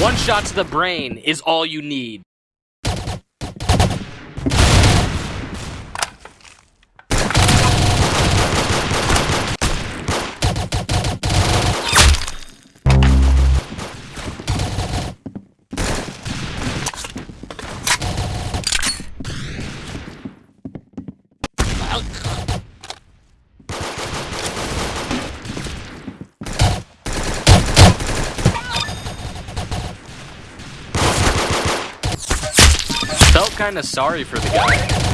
One shot to the brain is all you need. Felt kinda sorry for the guy.